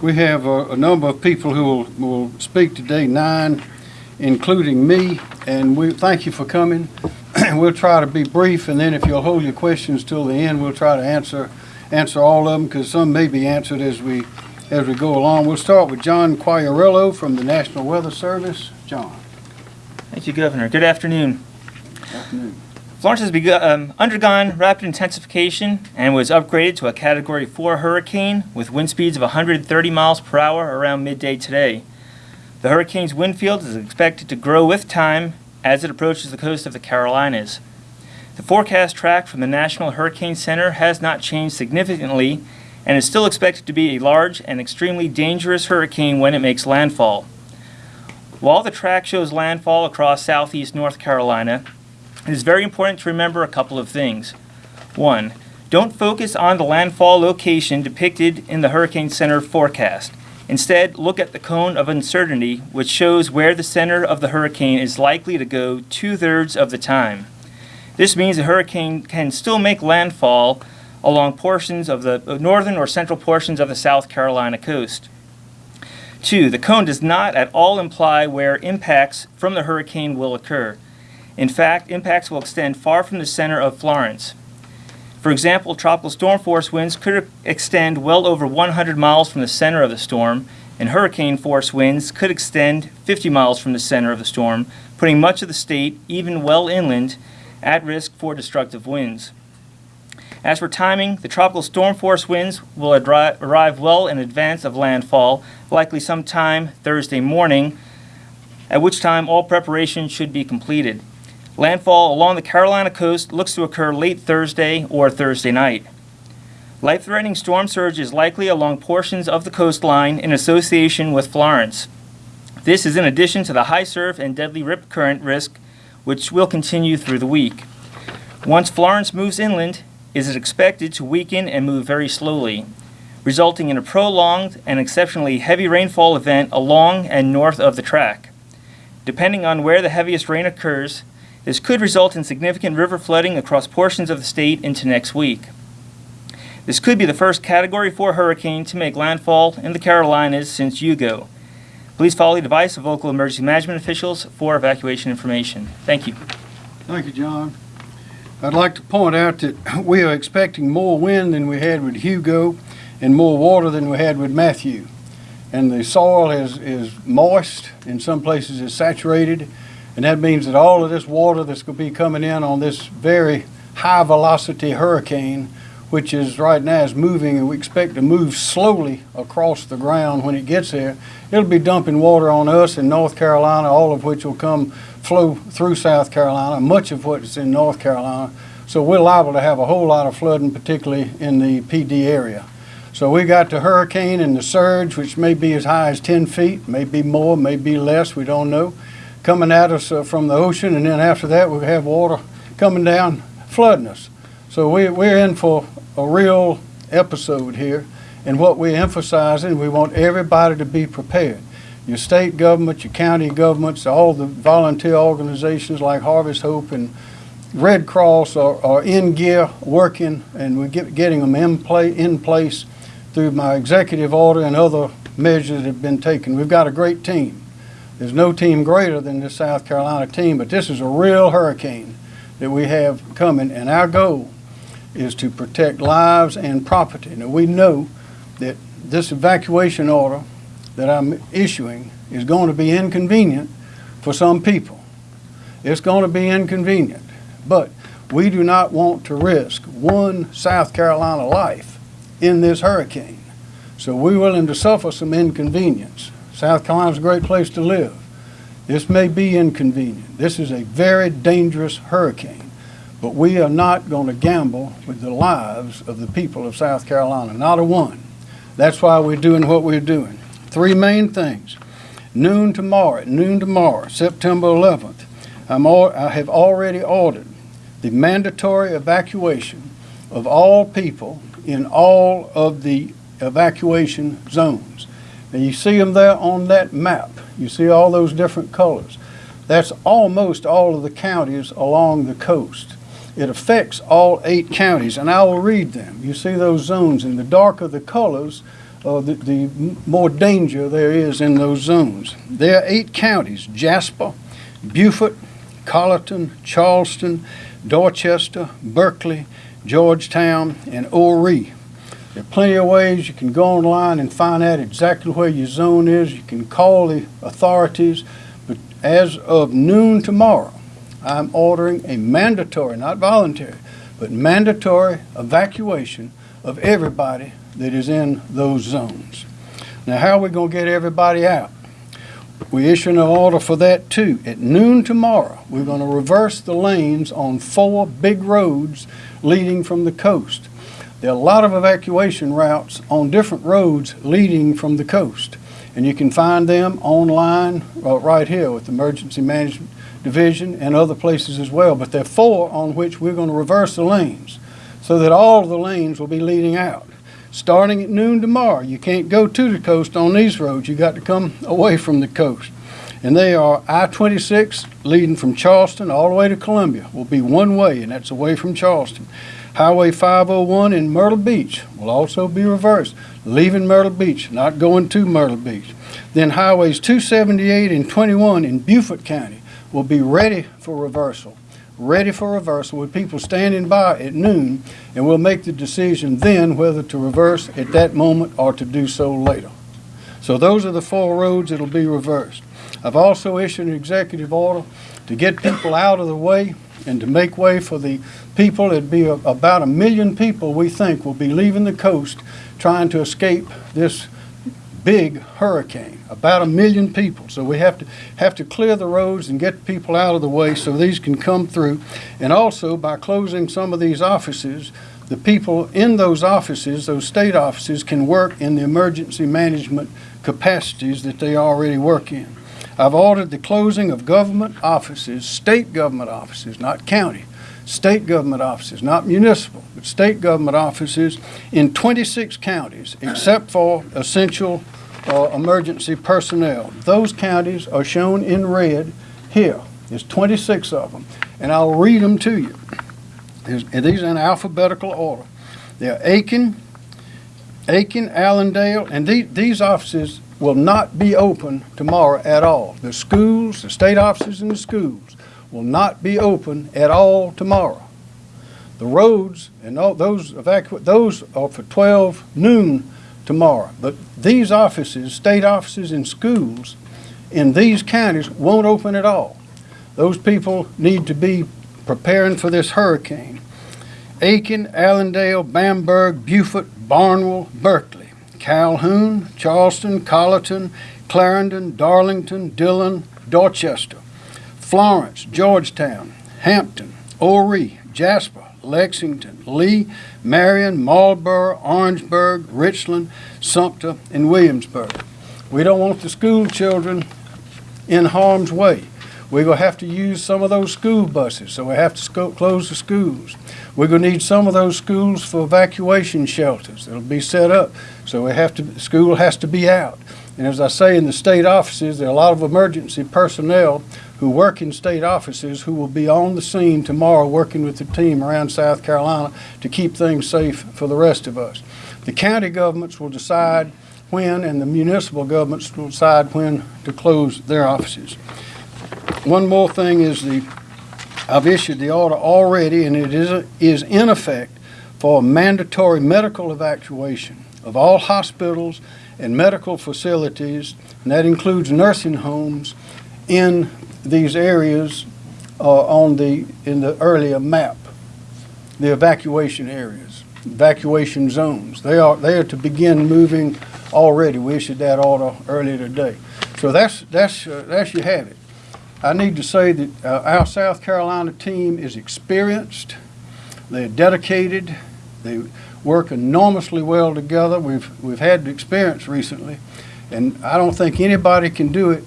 We have a, a number of people who will, will speak today, nine, including me, and we, thank you for coming. We'll try to be brief, and then if you'll hold your questions till the end, we'll try to answer, answer all of them, because some may be answered as we, as we go along. We'll start with John Quagliariello from the National Weather Service. John. Thank you, Governor. Good afternoon. Good afternoon. Florence has begun, um, undergone rapid intensification and was upgraded to a Category 4 hurricane with wind speeds of 130 miles per hour around midday today. The hurricane's wind field is expected to grow with time as it approaches the coast of the Carolinas. The forecast track from the National Hurricane Center has not changed significantly and is still expected to be a large and extremely dangerous hurricane when it makes landfall. While the track shows landfall across southeast North Carolina, it is very important to remember a couple of things. One, don't focus on the landfall location depicted in the Hurricane Center forecast. Instead, look at the cone of uncertainty, which shows where the center of the hurricane is likely to go two thirds of the time. This means the hurricane can still make landfall along portions of the uh, northern or central portions of the South Carolina coast. Two, the cone does not at all imply where impacts from the hurricane will occur. In fact, impacts will extend far from the center of Florence. For example, tropical storm force winds could extend well over 100 miles from the center of the storm, and hurricane force winds could extend 50 miles from the center of the storm, putting much of the state, even well inland, at risk for destructive winds. As for timing, the tropical storm force winds will arrive well in advance of landfall, likely sometime Thursday morning, at which time all preparation should be completed. Landfall along the Carolina coast looks to occur late Thursday or Thursday night. Life threatening storm surge is likely along portions of the coastline in association with Florence. This is in addition to the high surf and deadly rip current risk, which will continue through the week. Once Florence moves inland, it is expected to weaken and move very slowly, resulting in a prolonged and exceptionally heavy rainfall event along and north of the track. Depending on where the heaviest rain occurs, this could result in significant river flooding across portions of the state into next week. This could be the first Category 4 hurricane to make landfall in the Carolinas since Hugo. Please follow the advice of local emergency management officials for evacuation information. Thank you. Thank you, John. I'd like to point out that we are expecting more wind than we had with Hugo and more water than we had with Matthew. And the soil is, is moist, in some places it's saturated, and that means that all of this water that's going to be coming in on this very high velocity hurricane, which is right now is moving and we expect to move slowly across the ground when it gets there, it'll be dumping water on us in North Carolina, all of which will come flow through South Carolina, much of what is in North Carolina. So we're liable to have a whole lot of flooding, particularly in the Pee Dee area. So we got the hurricane and the surge, which may be as high as 10 feet, may be more, may be less, we don't know coming at us uh, from the ocean, and then after that we have water coming down flooding us. So we, we're in for a real episode here, and what we're emphasizing, we want everybody to be prepared. Your state government, your county governments, all the volunteer organizations like Harvest Hope and Red Cross are, are in gear working, and we're get, getting them in, in place through my executive order and other measures that have been taken. We've got a great team. There's no team greater than the South Carolina team, but this is a real hurricane that we have coming, and our goal is to protect lives and property. Now, we know that this evacuation order that I'm issuing is going to be inconvenient for some people. It's going to be inconvenient, but we do not want to risk one South Carolina life in this hurricane. So we're willing to suffer some inconvenience. South Carolina's a great place to live. This may be inconvenient. This is a very dangerous hurricane, but we are not going to gamble with the lives of the people of South Carolina, not a one. That's why we're doing what we're doing. Three main things. Noon tomorrow, noon tomorrow, September 11th, I'm all, I have already ordered the mandatory evacuation of all people in all of the evacuation zones. And you see them there on that map. You see all those different colors. That's almost all of the counties along the coast. It affects all eight counties, and I will read them. You see those zones. and the darker the colors, uh, the, the more danger there is in those zones. There are eight counties, Jasper, Beaufort, Colleton, Charleston, Dorchester, Berkeley, Georgetown, and Horry. There are plenty of ways you can go online and find out exactly where your zone is. You can call the authorities, but as of noon tomorrow, I'm ordering a mandatory, not voluntary, but mandatory evacuation of everybody that is in those zones. Now, how are we going to get everybody out? We issue an order for that too. At noon tomorrow, we're going to reverse the lanes on four big roads leading from the coast. There are a lot of evacuation routes on different roads leading from the coast. And you can find them online uh, right here with the Emergency Management Division and other places as well. But there are four on which we're going to reverse the lanes so that all the lanes will be leading out. Starting at noon tomorrow, you can't go to the coast on these roads. You got to come away from the coast. And they are I-26 leading from Charleston all the way to Columbia will be one way, and that's away from Charleston. Highway 501 in Myrtle Beach will also be reversed, leaving Myrtle Beach, not going to Myrtle Beach. Then highways 278 and 21 in Beaufort County will be ready for reversal, ready for reversal with people standing by at noon, and we'll make the decision then whether to reverse at that moment or to do so later. So those are the four roads that'll be reversed. I've also issued an executive order to get people out of the way and to make way for the people, it'd be a- about a million people, we think, will be leaving the coast trying to escape this big hurricane, about a million people. So we have to, have to clear the roads and get people out of the way so these can come through. And also, by closing some of these offices, the people in those offices, those state offices, can work in the emergency management capacities that they already work in. I've ordered the closing of government offices, state government offices, not county, state government offices, not municipal, but state government offices in 26 counties, except for essential uh, emergency personnel. Those counties are shown in red here. There's 26 of them, and I'll read them to you. And these are in alphabetical order. They're Aiken, Aiken, Allendale, and the- these offices will not be open tomorrow at all. The schools, the state offices and the schools will not be open at all tomorrow. The roads and all those evacu, those are for 12 noon tomorrow. But these offices, state offices and schools in these counties won't open at all. Those people need to be preparing for this hurricane. Aiken, Allendale, Bamberg, Beaufort, Barnwell, Berkeley, Calhoun, Charleston, Colleton, Clarendon, Darlington, Dillon, Dorchester, Florence, Georgetown, Hampton, Horry, Jasper, Lexington, Lee, Marion, Marlboro, Orangeburg, Richland, Sumter, and Williamsburg. We don't want the school children in harm's way. We're gonna have to use some of those school buses, so we have to close the schools. We're gonna need some of those schools for evacuation shelters that'll be set up, so we have to, school has to be out. And as I say, in the state offices, there are a lot of emergency personnel who work in state offices who will be on the scene tomorrow, working with the team around South Carolina to keep things safe for the rest of us. The county governments will decide when, and the municipal governments will decide when to close their offices. One more thing is the, I've issued the order already, and it is, is in effect for mandatory medical evacuation of all hospitals and medical facilities, and that includes nursing homes in these areas uh, on the, in the earlier map, the evacuation areas, evacuation zones. They are, they are to begin moving already. We issued that order earlier today. So that's, that's, uh, that's you have it. I need to say that uh, our South Carolina team is experienced, they're dedicated, they work enormously well together. We've, we've had experience recently, and I don't think anybody can do it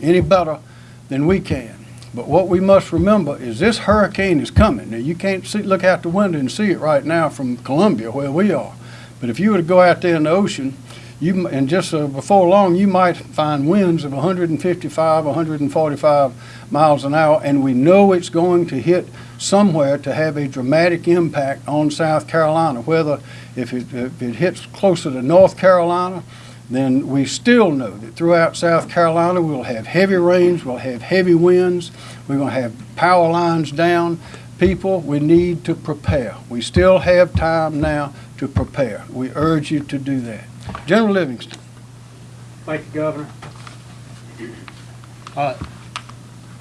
any better than we can. But what we must remember is this hurricane is coming. Now, you can't see, look out the window and see it right now from Columbia where we are. But if you were to go out there in the ocean, you, and just uh, before long, you might find winds of 155, 145 miles an hour, and we know it's going to hit somewhere to have a dramatic impact on South Carolina. Whether if it, if it hits closer to North Carolina, then we still know that throughout South Carolina we'll have heavy rains, we'll have heavy winds, we're going to have power lines down. People, we need to prepare. We still have time now to prepare. We urge you to do that. General Livingston. Thank you, Governor. Uh,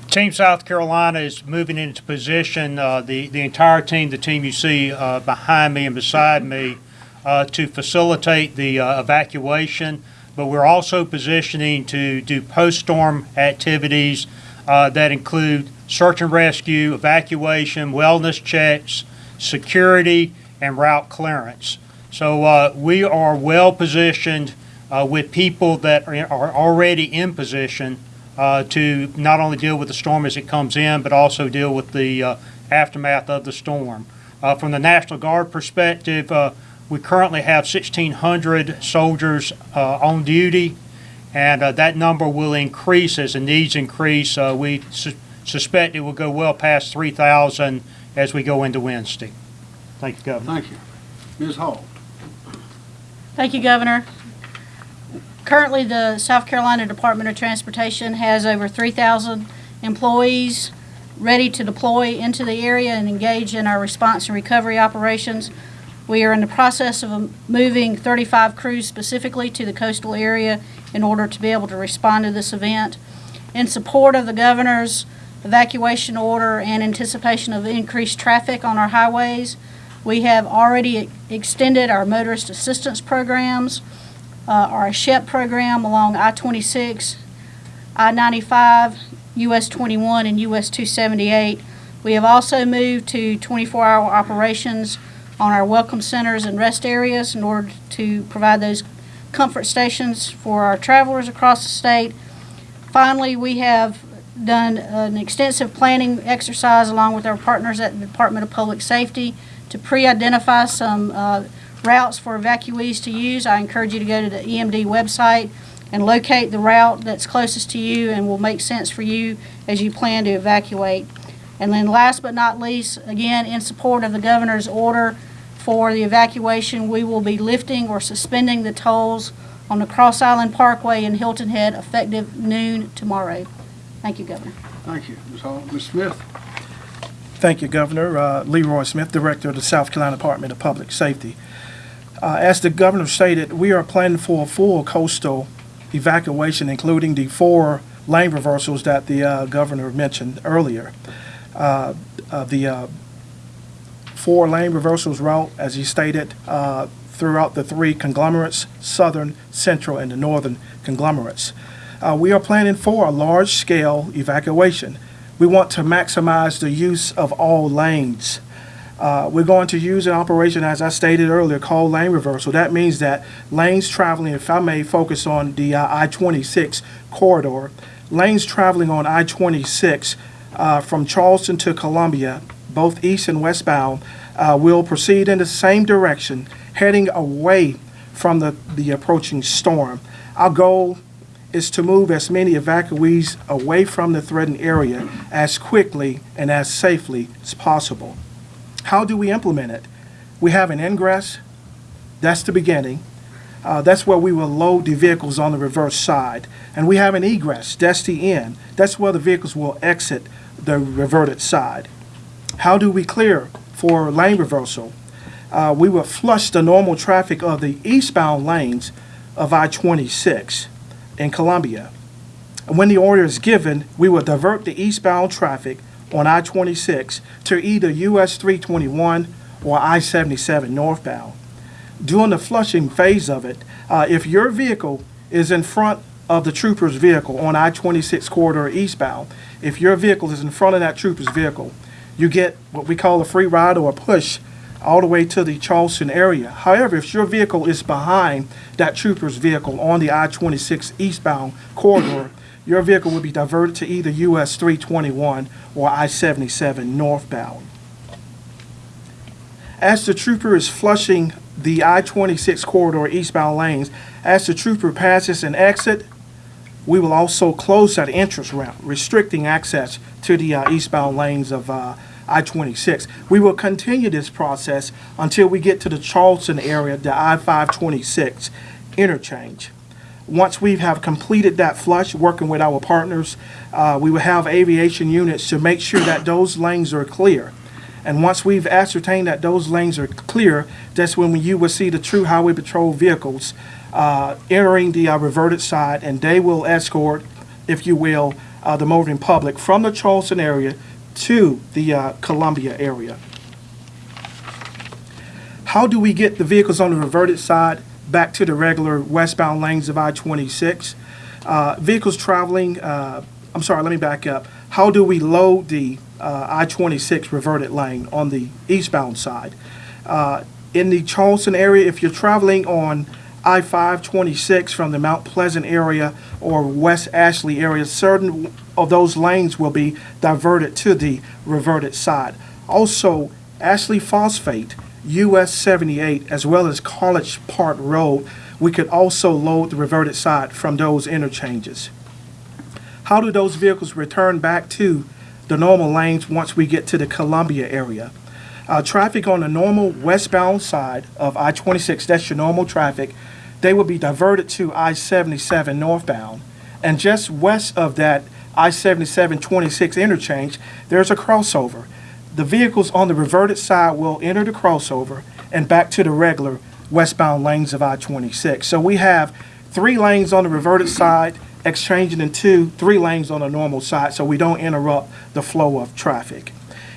Team South Carolina is moving into position, uh, the, the entire team, the team you see uh, behind me and beside me, uh, to facilitate the uh, evacuation. But we're also positioning to do post-storm activities uh, that include search and rescue, evacuation, wellness checks, security, and route clearance. So uh, we are well positioned uh, with people that are, already in position uh, to not only deal with the storm as it comes in, but also deal with the uh, aftermath of the storm. Uh, from the National Guard perspective, uh, we currently have 1,600 soldiers on duty, and that number will increase as the needs increase. We su- suspect it will go well past 3,000 as we go into Wednesday. Thank you, Governor. Thank you. Ms. Hall. Thank you, Governor. Currently, the South Carolina Department of Transportation has over 3,000 employees ready to deploy into the area and engage in our response and recovery operations. We are in the process of moving 35 crews specifically to the coastal area in order to be able to respond to this event. In support of the governor's evacuation order and anticipation of increased traffic on our highways, we have already extended our motorist assistance programs, uh, our SHEP program along I-26, I-95, US 21, and US 278. We have also moved to 24-hour operations on our welcome centers and rest areas in order to provide those comfort stations for our travelers across the state. Finally, we have done an extensive planning exercise along with our partners at the Department of Public Safety to pre-identify some uh, routes for evacuees to use. I encourage you to go to the EMD website and locate the route that's closest to you and will make sense for you as you plan to evacuate. And then last but not least, again, in support of the governor's order for the evacuation, we will be lifting or suspending the tolls on the Cross Island Parkway in Hilton Head effective noon tomorrow. Thank you, Governor. Thank you, Ms. Hall. Ms. Smith. Thank you, Governor. Uh, Leroy Smith, Director of the South Carolina Department of Public Safety. Uh, As the governor stated, we are planning for a full coastal evacuation, including the four lane reversals that the uh, governor mentioned earlier. Uh, uh, The uh, four lane reversals route, as he stated, throughout the three conglomerates, southern, central, and the northern conglomerates. We are planning for a large-scale evacuation. We want to maximize the use of all lanes. Uh, We're going to use an operation, as I stated earlier, called lane reversal. That means that lanes traveling, if I may focus on the uh, I-26 corridor, lanes traveling on I-26 uh, from Charleston to Columbia, both east and westbound, uh, will proceed in the same direction, heading away from the, the approaching storm. Our goal is to move as many evacuees away from the threatened area as quickly and as safely as possible. How do we implement it? We have an ingress, that's the beginning. Uh, that's where we will load the vehicles on the reverse side. And we have an egress, that's the end. That's where the vehicles will exit the reverted side. How do we clear for lane reversal? Uh, we will flush the normal traffic of the eastbound lanes of I-26 in Columbia. When the order is given, we will divert the eastbound traffic on I-26 to either US 321 or I-77 northbound. During the flushing phase of it, uh, if your vehicle is in front of the trooper's vehicle on I-26 corridor eastbound, if your vehicle is in front of that trooper's vehicle, you get what we call a free ride or a push all the way to the Charleston area. However, if your vehicle is behind that trooper's vehicle on the I-26 eastbound corridor, your vehicle will be diverted to either US 321 or I-77 northbound. As the trooper is flushing the I-26 corridor eastbound lanes, as the trooper passes an exit, we will also close that entrance ramp, restricting access to the uh, eastbound lanes of, uh, I-26. We will continue this process until we get to the Charleston area, the I-526 interchange. Once we have completed that flush, working with our partners, uh, we will have aviation units to make sure that those lanes are clear. And once we've ascertained that those lanes are clear, that's when you will see the true highway patrol vehicles uh, entering the uh, reverted side, and they will escort, if you will, uh, the motoring public from the Charleston area to the uh, Columbia area. How do we get the vehicles on the reverted side back to the regular westbound lanes of I-26? Uh, Vehicles traveling, uh, I'm sorry, let me back up. How do we load the uh, I-26 reverted lane on the eastbound side? Uh, In the Charleston area, if you're traveling on I-526 from the Mount Pleasant area or West Ashley area, certain of those lanes will be diverted to the reverted side. Also, Ashley Phosphate, US 78, as well as College Park Road, we could also load the reverted side from those interchanges. How do those vehicles return back to the normal lanes once we get to the Columbia area? Uh, traffic on the normal westbound side of I-26, that's your normal traffic, they will be diverted to I-77 northbound. And just west of that I-77 26 interchange, there's a crossover. The vehicles on the reverted side will enter the crossover and back to the regular westbound lanes of I-26. So we have three lanes on the reverted side, exchanging into three lanes on the normal side, so we don't interrupt the flow of traffic.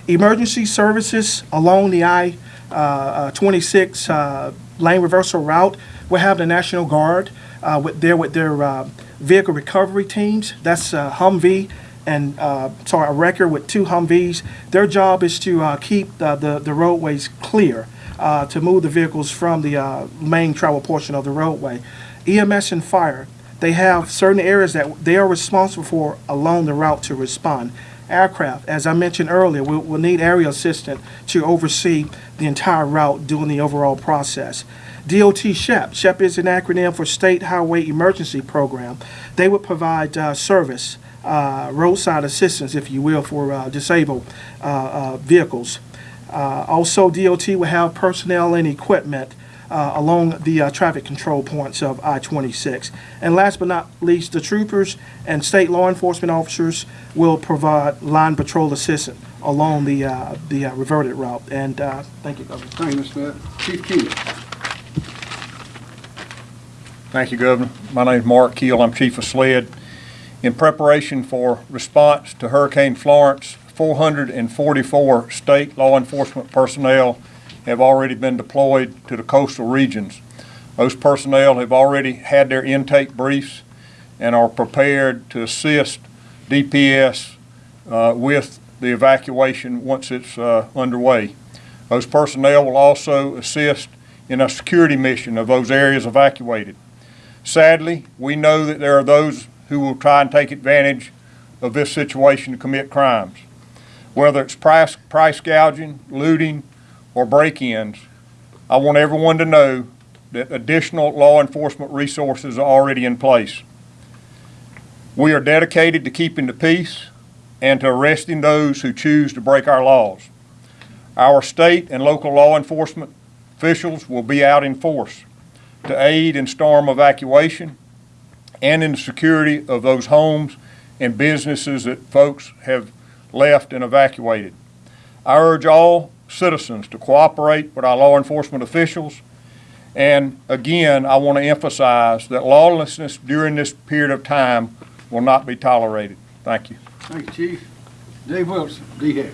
Emergency services along the I-26 uh, lane reversal route will have the National Guard uh, with there with their uh, vehicle recovery teams. That's uh, Humvee and uh, sorry, a wrecker with two Humvees. Their job is to uh, keep the, the, roadways clear uh, to move the vehicles from the main travel portion of the roadway. EMS and fire, they have certain areas that they are responsible for along the route to respond. Aircraft, as I mentioned earlier, will, will need area assistant to oversee the entire route during the overall process. DOT SHEP, SHEP is an acronym for State Highway Emergency Program. They would provide uh, service, uh, roadside assistance, if you will, for uh, disabled uh, uh, vehicles. Uh, Also, DOT will have personnel and equipment uh, along the uh, traffic control points of I-26. And last but not least, the troopers and state law enforcement officers will provide line patrol assistance along the, uh, the uh, reverted route. And uh, thank you, Governor. Thank you, Mr. Smith. Chief Keel. Thank you, Governor. My name is Mark Keel. I'm Chief of SLED. In preparation for response to Hurricane Florence, 444 state law enforcement personnel have already been deployed to the coastal regions. Those personnel have already had their intake briefs and are prepared to assist DPS uh, with the evacuation once it's uh, underway. Those personnel will also assist in a security mission of those areas evacuated. Sadly, we know that there are those who will try and take advantage of this situation to commit crimes. Whether it's price, price gouging, looting, or break-ins, I want everyone to know that additional law enforcement resources are already in place. We are dedicated to keeping the peace and to arresting those who choose to break our laws. Our state and local law enforcement officials will be out in force to aid in storm evacuation and in the security of those homes and businesses that folks have left and evacuated. I urge all citizens to cooperate with our law enforcement officials. And again, I want to emphasize that lawlessness during this period of time will not be tolerated. Thank you. Thank you, Chief. Dave Wilson, DHEC.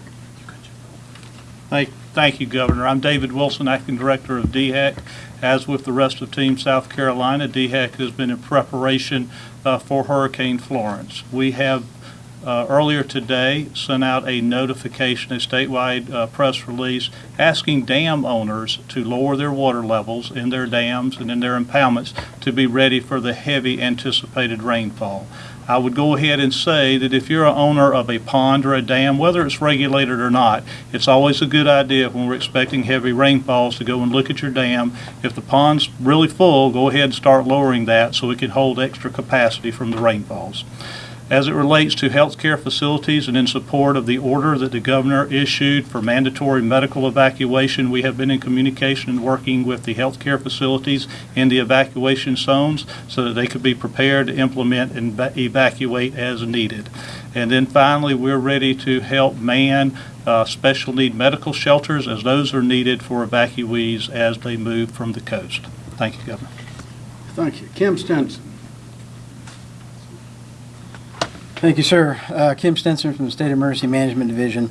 Thank, thank you, Governor. I'm David Wilson, Acting Director of DHEC. As with the rest of Team South Carolina, DHEC has been in preparation uh, for Hurricane Florence. We have uh, earlier today sent out a notification, a statewide uh, press release, asking dam owners to lower their water levels in their dams and in their impoundments to be ready for the heavy anticipated rainfall. I would go ahead and say that if you're a owner of a pond or a dam, whether it's regulated or not, it's always a good idea when we're expecting heavy rainfalls to go and look at your dam. If the pond's really full, go ahead and start lowering that so it can hold extra capacity from the rainfalls. As it relates to healthcare facilities and in support of the order that the governor issued for mandatory medical evacuation, we have been in communication and working with the healthcare facilities in the evacuation zones so that they could be prepared to implement and evacuate as needed. And then finally, we're ready to help man uh, special need medical shelters as those are needed for evacuees as they move from the coast. Thank you, Governor. Thank you. Kim Stenson. Thank you, sir. Uh, Kim Stenson from the State Emergency Management Division.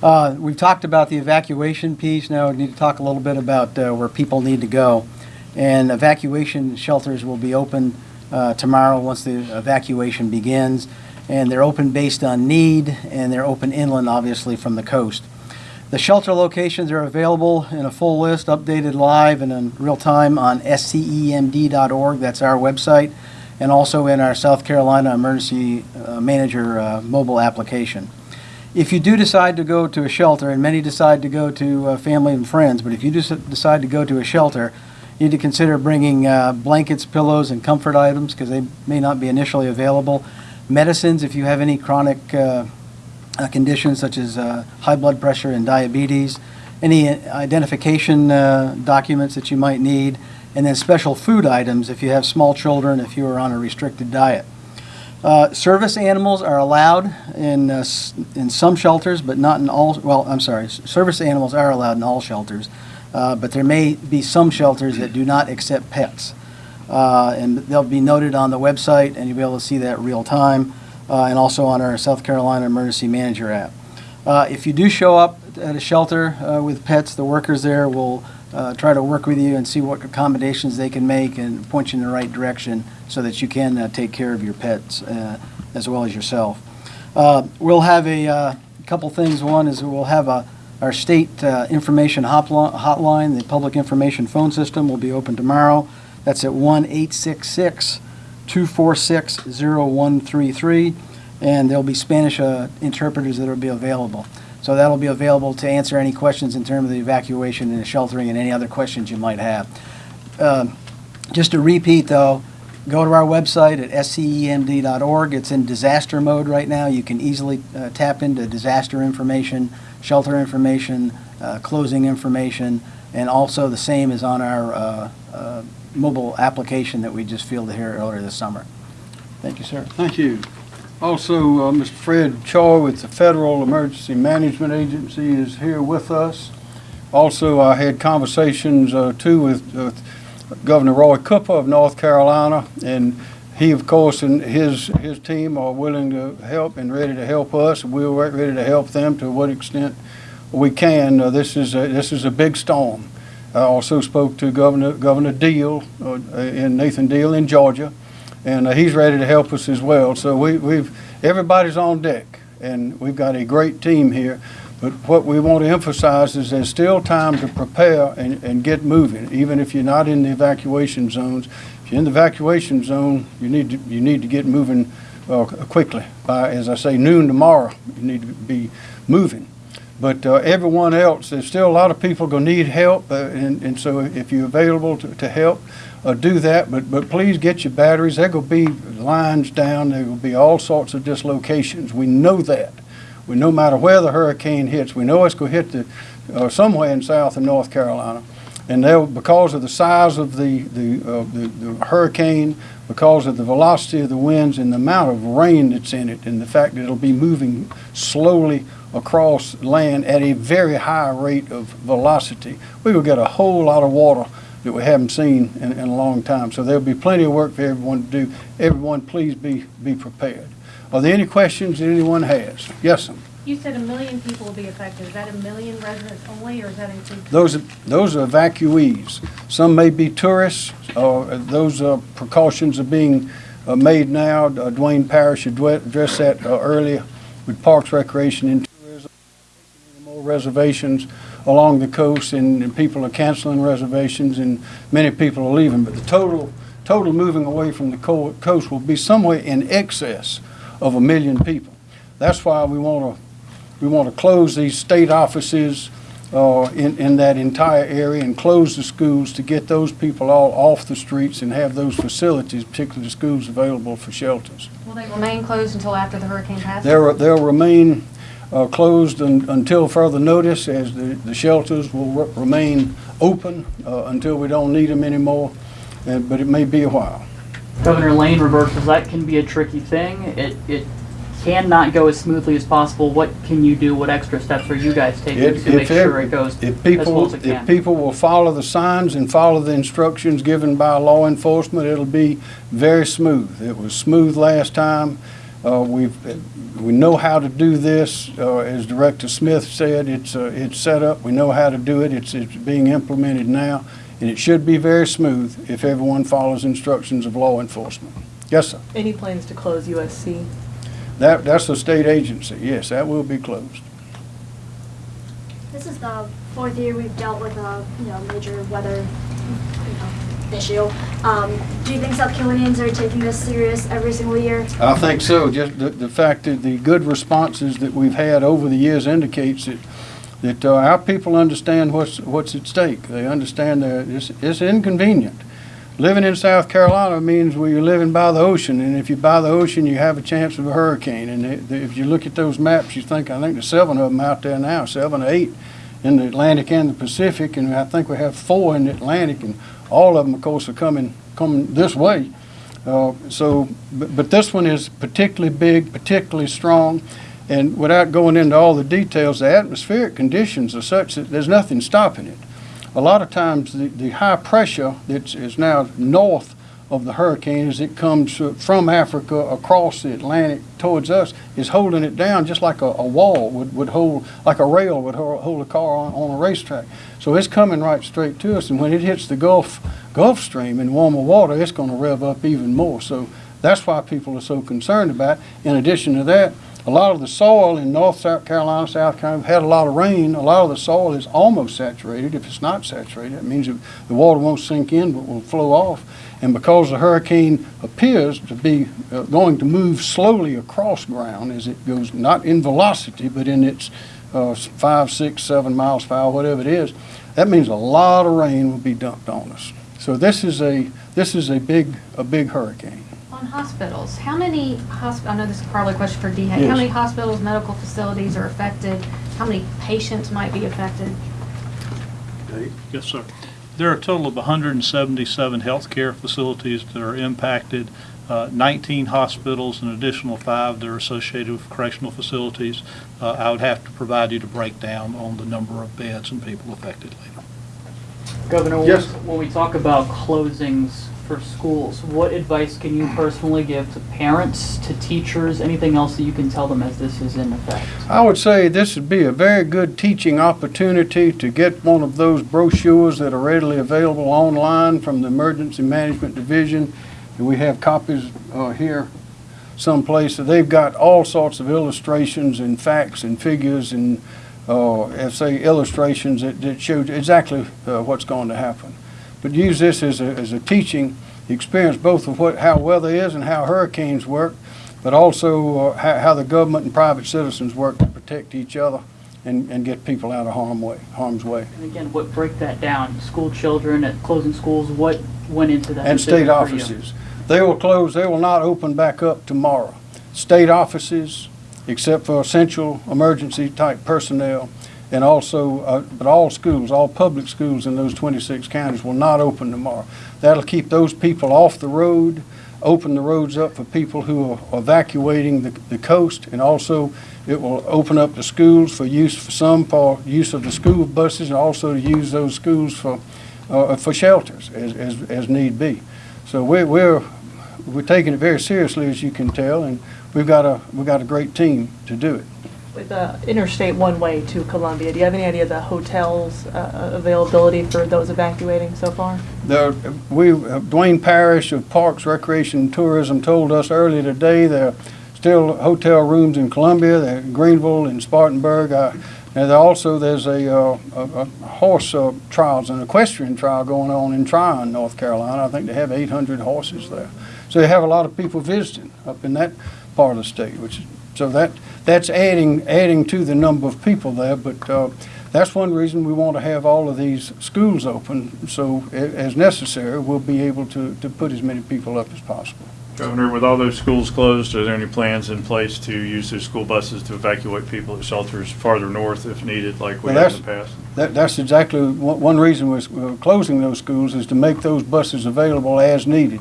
Uh, We've talked about the evacuation piece. Now we need to talk a little bit about uh, where people need to go. And evacuation shelters will be open uh, tomorrow once the evacuation begins. And they're open based on need, and they're open inland, obviously, from the coast. The shelter locations are available in a full list, updated live and in real time on scemd.org. That's our website and also in our South Carolina Emergency uh, Manager uh, mobile application. If you do decide to go to a shelter, and many decide to go to uh, family and friends, but if you decide to go to a shelter, you need to consider bringing uh, blankets, pillows, and comfort items because they may not be initially available. Medicines, if you have any chronic uh, conditions such as high blood pressure and diabetes, any identification uh, documents that you might need, and then special food items if you have small children, if you are on a restricted diet. Uh, Service animals are allowed in, uh, in some shelters, but not in all, well, I'm sorry, service animals are allowed in all shelters, uh, but there may be some shelters that do not accept pets. Uh, And they'll be noted on the website, and you'll be able to see that real time, uh, and also on our South Carolina Emergency Manager app. Uh, If you do show up at a shelter with pets, the workers there will uh, try to work with you and see what accommodations they can make and point you in the right direction so that you can uh, take care of your pets uh, as well as yourself. Uh, We'll have a uh, couple things. One is we'll have a, our state uh, information hotline, the public information phone system will be open tomorrow. That's at 1-866-246-0133, and there'll be Spanish interpreters that will be available. So that'll be available to answer any questions in terms of the evacuation and the sheltering and any other questions you might have. Um, Just to repeat, though, go to our website at scemd.org. It's in disaster mode right now. You can easily uh, tap into disaster information, shelter information, uh, closing information, and also the same is on our uh, uh, mobile application that we just fielded here earlier this summer. Thank you, sir. Thank you. Also, uh, Mr. Fred Choi with the Federal Emergency Management Agency is here with us. Also, I had conversations uh, too with with Governor Roy Cooper of North Carolina, and he, of course, and his, his team are willing to help and ready to help us. We're ready to help them to what extent we can. Uh, This is, a- this is a big storm. I also spoke to Governor, Governor Deal, uh, in Nathan Deal in Georgia, and uh, he's ready to help us as well. So we, we've, everybody's on deck, and we've got a great team here. But what we want to emphasize is there's still time to prepare and, and get moving, even if you're not in the evacuation zones. If you're in the evacuation zone, you need to, you need to get moving uh, quickly. By, as I say, noon tomorrow, you need to be moving. But uh, everyone else, there's still a lot of people going to need help, uh, and, and so if you're available to, to help, uh, do that. But, but please get your batteries. There will be lines down. There will be all sorts of dislocations. We know that. We, no matter where the hurricane hits, we know it's going to hit the, uh, somewhere in South and North Carolina. And they'll, because of the size of the, the, uh, the, the hurricane, because of the velocity of the winds and the amount of rain that's in it, and the fact that it'll be moving slowly across land at a very high rate of velocity, we will get a whole lot of water that we haven't seen in, in a long time. So there'll be plenty of work for everyone to do. Everyone, please be, be prepared. Are there any questions that anyone has? Yes, sir. You said a million people will be affected. Is that a million residents only, or is that include? Those, are- those are evacuees. Some may be tourists, or those uh, precautions are being uh, made now. Uh, Duane Parrish addre- addressed that uh, earlier with Parks, Recreation, and reservations along the coast, and and people are canceling reservations, and many people are leaving. But the total, total moving away from the co- coast will be somewhere in excess of a million people. That's why we want to we want to close these state offices uh, in, in that entire area and close the schools to get those people all off the streets and have those facilities, particularly the schools, available for shelters. Will they remain closed until after the hurricane passes? They'll, they'll remain uh, closed un- until further notice, as the, the shelters will re- remain open uh, until we don't need them anymore, uh, but it may be a while. Governor Lane reversals, that can be a tricky thing. It, it cannot go as smoothly as possible. What can you do? What extra steps are you guys taking If- to make if sure it goes If as people, well as it if people will follow the signs and follow the instructions given by law enforcement, it'll be very smooth. It was smooth last time. Uh, we've, we know how to do this, uh, as Director Smith said, it's, uh, it's set up, we know how to do it, it's, it's being implemented now, and it should be very smooth if everyone follows instructions of law enforcement. Yes, sir. Any plans to close USC? That, that's a state agency, yes, that will be closed. This is the fourth year we've dealt with a, you know, major weather, you know, issue. Um, do you think South Carolinians are taking this serious every single year? I think so. Just the, the fact that the good responses that we've had over the years indicates that, that uh, our people understand what's, what's at stake. They understand that it's, it's inconvenient. Living in South Carolina means well, you're living by the ocean, and if you're by the ocean, you have a chance of a hurricane. And it- if you look at those maps, you think, I think there's seven of them out there now, seven or eight in the Atlantic and the Pacific, and I think we have four in the Atlantic, and all of them, of course, are coming, coming this way. Uh, So, but, but this one is particularly big, particularly strong, and without going into all the details, the atmospheric conditions are such that there's nothing stopping it. A lot of times, the, the high pressure that is now north of the hurricane as it comes from Africa across the Atlantic towards us is holding it down just like a, a wall would, would hold, like a rail would hold, a car on, on a racetrack. So it's coming right straight to us, and when it hits the Gulf, Gulf Stream in warmer water, it's gonna rev up even more. So that's why people are so concerned about it. In addition to that, a lot of the soil in North South Carolina, South Carolina, had a lot of rain. A lot of the soil is almost saturated. If it's not saturated, it means the water won't sink in but will flow off. And because the hurricane appears to be uh, going to move slowly across ground as it goes, not in velocity, but in its uh, five, six, seven miles per hour, whatever it is, that means a lot of rain will be dumped on us. So this is a, this is a big, a big hurricane. On hospitals, how many hosp, I know this is probably a question for DHEC. Yes. How many hospitals, medical facilities are affected? How many patients might be affected? Yes, sir. There are a total of 177 healthcare facilities that are impacted, uh, 19 hospitals, an additional five that are associated with correctional facilities. Uh, I would have to provide you the breakdown on the number of beds and people affected later. Governor, when Yes. when we talk about closings for schools, what advice can you personally give to parents, to teachers, anything else that you can tell them as this is in effect? I would say this would be a very good teaching opportunity to get one of those brochures that are readily available online from the Emergency Management Division. We have copies uh, here someplace. They've got all sorts of illustrations and facts and figures and, uh, say illustrations that, that show exactly uh, what's going to happen. But use this as a, as a teaching experience, both of what, how weather is and how hurricanes work, but also uh, how, how the government and private citizens work to protect each other and, and get people out of harm way, harm's way. And again, what, break that down, school children at closing schools, what went into that And state offices. They will close, they will not open back up tomorrow. State offices, except for essential emergency type personnel, and also, uh, but all schools, all public schools in those 26 counties will not open tomorrow. That'll keep those people off the road, open the roads up for people who are evacuating the, the coast, and also it will open up the schools for use, for some for use of the school buses, and also to use those schools for, uh, for shelters as, as, as need be. So we're, we're, we're taking it very seriously, as you can tell, and we've got a, we've got a great team to do it. With uh, Interstate One Way to Columbia, do you have any idea of the hotels uh, availability for those evacuating so far? There, we, uh, Duane Parrish of Parks, Recreation, and Tourism told us earlier today there are still hotel rooms in Columbia, Greenville, and Spartanburg. Uh, And also, there's a, uh, a, a horse uh, trials, an equestrian trial going on in Tryon, North Carolina. I think they have 800 horses there. So they have a lot of people visiting up in that part of the state, which, so that, that's adding, adding to the number of people there. But uh, that's one reason we want to have all of these schools open, so as necessary, we'll be able to, to put as many people up as possible. Governor, with all those schools closed, are there any plans in place to use those school buses to evacuate people at shelters farther north if needed, like we Well, have in the past? That, that's exactly, one, reason we're, we're closing those schools is to make those buses available as needed.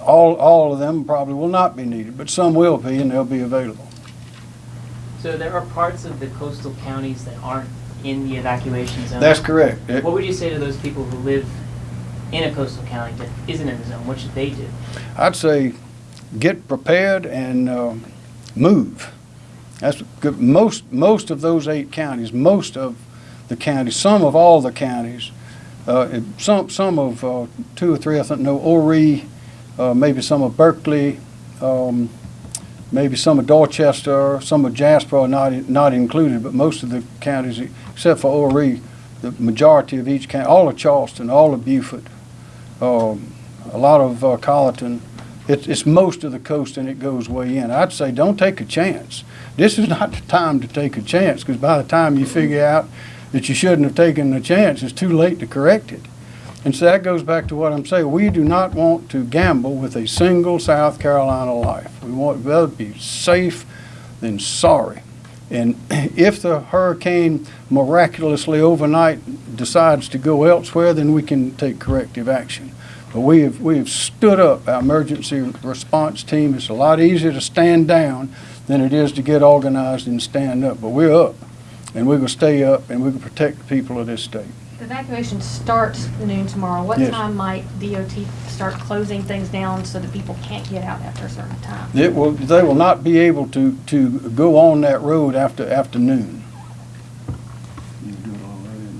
All, all of them probably will not be needed, but some will be and they'll be available. So there are parts of the coastal counties that aren't in the evacuation zone? That's correct. It- What would you say to those people who live in a coastal county that isn't in the zone? What should they do? I'd say get prepared and um, move. That's good. Most, most of those eight counties, most of the counties, some of all the counties, uh, it- some, some of, uh, two or three, I think, no, Horry, uh, maybe some of Berkeley, um, maybe some of Dorchester, some of Jasper are not, not included, but most of the counties, except for Horry, the majority of each county, all of Charleston, all of Beaufort, um, a lot of uh, Colleton, it's, it's most of the coast and it goes way in. I'd say don't take a chance. This is not the time to take a chance because by the time you figure out that you shouldn't have taken the chance, it's too late to correct it. And so that goes back to what I'm saying. We do not want to gamble with a single South Carolina life. We want to rather be safe than sorry. And if the hurricane miraculously overnight decides to go elsewhere, then we can take corrective action. But we have, we have stood up our emergency response team. It's a lot easier to stand down than it is to get organized and stand up. But we're up, and we're gonna stay up, and we're gonna protect the people of this state. The evacuation starts noon tomorrow. What Yes. time might DOT start closing things down so that people can't get out after a certain time? It will, they will not be able to, to go on that road after afternoon.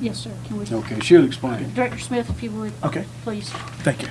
Yes, sir. Can we? Okay, she'll explain. Director Smith, if you would. Okay. Please. Thank you.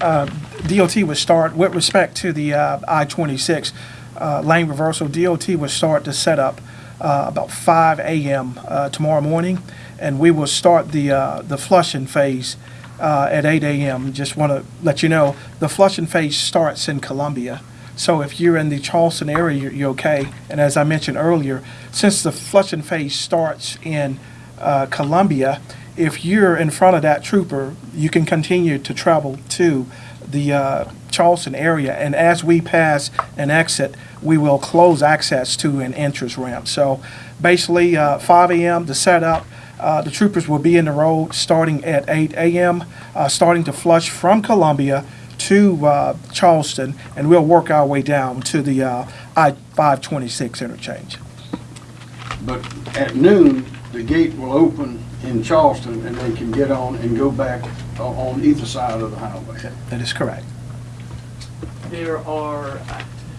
Uh, DOT would start, with respect to the uh, I-26 uh, lane reversal, DOT would start the setup uh, about 5 a.m. uh, tomorrow morning, and we will start the, uh, the flushing phase uh, at 8 a.m. Just want to let you know, the flushing phase starts in Columbia. So if you're in the Charleston area, you're, you're okay. And as I mentioned earlier, since the flushing phase starts in uh, Columbia, if you're in front of that trooper, you can continue to travel to the uh, Charleston area. And as we pass an exit, we will close access to an entrance ramp. So basically, uh, 5 a.m. to set up. Uh, the troopers will be in the road starting at 8 a.m., uh, starting to flush from Columbia to uh, Charleston, and we'll work our way down to the uh, I-526 interchange. But at noon, the gate will open in Charleston, and they can get on and go back o- on either side of the highway. That is correct. There are,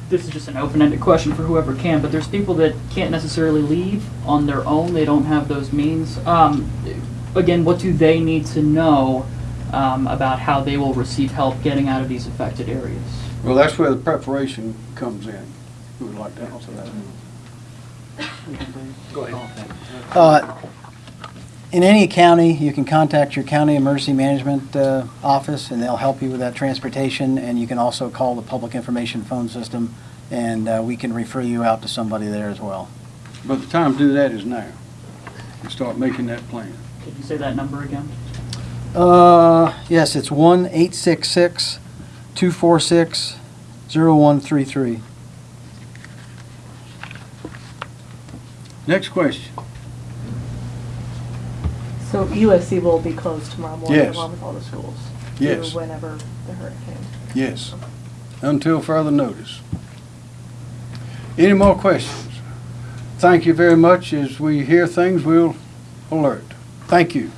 this is just an open-ended question for whoever can, but there's people that can't necessarily leave on their own. They don't have those means. Um, again, what do they need to know um, about how they will receive help getting out of these affected areas? Well, that's where the preparation comes in. Who would like to answer that? Go Uh, In any county, you can contact your county emergency management uh, office, and they'll help you with that transportation, and you can also call the public information phone system, and uh, we can refer you out to somebody there as well. But the time to do that is now. And start making that plan. Could you say that number again? Uh, yes, it's one eight six six two four six zero one three three. Next question. So USC will be closed tomorrow morning Yes. along with all the schools? Yes. Through whenever the hurricane. Yes, until further notice. Any more questions? Thank you very much. As we hear things, we'll alert. Thank you.